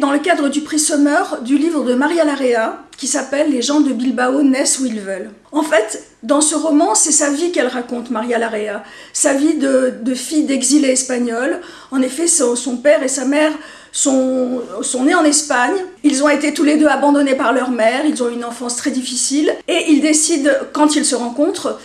dans le cadre du prix Summer du livre de Maria Larrea qui s'appelle Les gens de Bilbao naissent où ils veulent. En fait, dans ce roman, c'est sa vie qu'elle raconte, Maria Larrea, sa vie de, fille d'exilé espagnol. En effet, son, père et sa mère sont, sont nés en Espagne. Ils ont été tous les deux abandonnés par leur mère, ils ont une enfance très difficile, et ils décident, quand ils se rencontrent,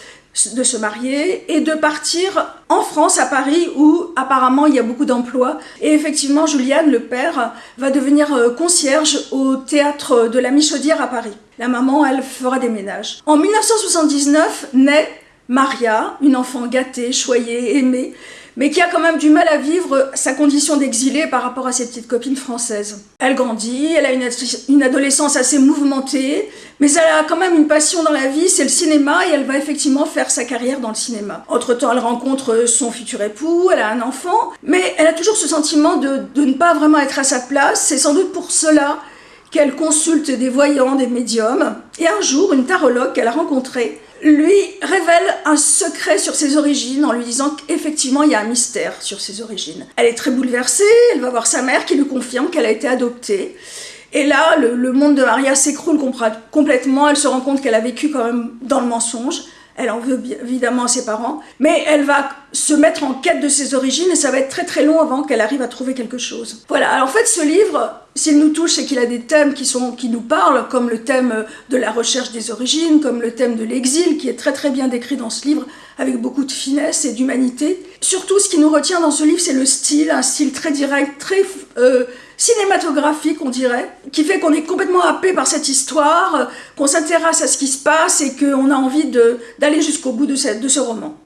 de se marier et de partir en France, à Paris, où apparemment il y a beaucoup d'emplois. Et effectivement, Juliane, le père, va devenir euh, concierge au théâtre de la Michaudière à Paris. La maman, elle, fera des ménages. En 1979 naît Maria, une enfant gâtée, choyée, aimée, mais qui a quand même du mal à vivre sa condition d'exilée par rapport à ses petites copines françaises. Elle grandit, elle a une, adolescence assez mouvementée, mais elle a quand même une passion dans la vie, c'est le cinéma, et elle va effectivement faire sa carrière dans le cinéma. Entre-temps, elle rencontre son futur époux, elle a un enfant, mais elle a toujours ce sentiment de, de ne pas vraiment être à sa place, c'est sans doute pour cela qu'elle consulte des voyants, des médiums, et un jour, une tarologue qu'elle a rencontrée lui révèle un secret sur ses origines en lui disant qu'effectivement il y a un mystère sur ses origines. Elle est très bouleversée, elle va voir sa mère qui lui confirme qu'elle a été adoptée. Et là, le, monde de Maria s'écroule complètement, elle se rend compte qu'elle a vécu quand même dans le mensonge, elle en veut évidemment à ses parents, mais elle va se mettre en quête de ses origines et ça va être très très long avant qu'elle arrive à trouver quelque chose. Voilà, alors en fait ce livre, s'il nous touche, c'est qu'il a des thèmes qui, sont, qui nous parlent, comme le thème de la recherche des origines, comme le thème de l'exil, qui est très très bien décrit dans ce livre, avec beaucoup de finesse et d'humanité. Surtout, ce qui nous retient dans ce livre, c'est le style, un style très direct, très euh, cinématographique, on dirait, qui fait qu'on est complètement happé par cette histoire, qu'on s'intéresse à ce qui se passe et qu'on a envie d'aller jusqu'au bout de ce roman.